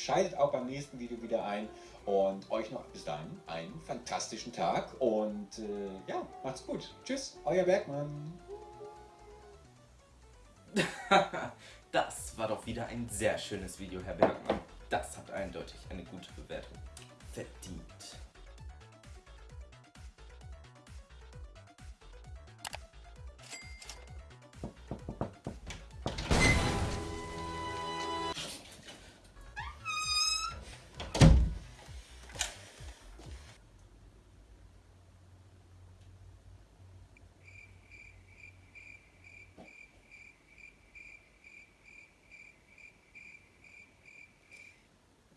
Schaltet auch beim nächsten Video wieder ein und euch noch bis dahin einen fantastischen Tag und äh, ja, macht's gut. Tschüss, euer Bergmann. das war doch wieder ein sehr schönes Video, Herr Bergmann. Das hat eindeutig eine gute Bewertung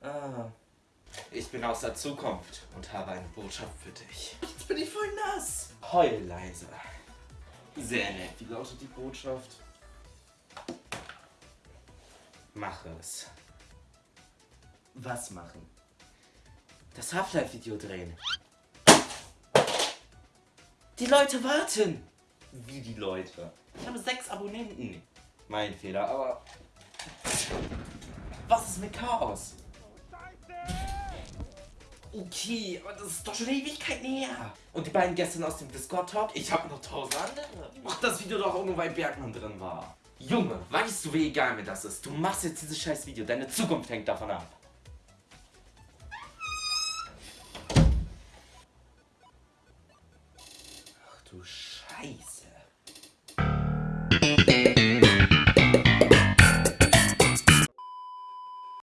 Ah. Ich bin aus der Zukunft und habe eine Botschaft für dich. Jetzt bin ich voll nass. Heul leise. Sehr nett. Wie lautet die Botschaft? Mache es. Was machen? Das Half-Life-Video drehen. Die Leute warten. Wie die Leute? Ich habe sechs Abonnenten. Mein Fehler, aber... Was ist mit Chaos? Okay, aber das ist doch schon Ewigkeit näher. Und die beiden gestern aus dem Discord-Talk? Ich habe noch tausend andere. Mach das Video doch nur, weil Bergmann drin war. Junge, weißt du, wie egal mir das ist? Du machst jetzt dieses scheiß Video. Deine Zukunft hängt davon ab. Ach du Scheiße.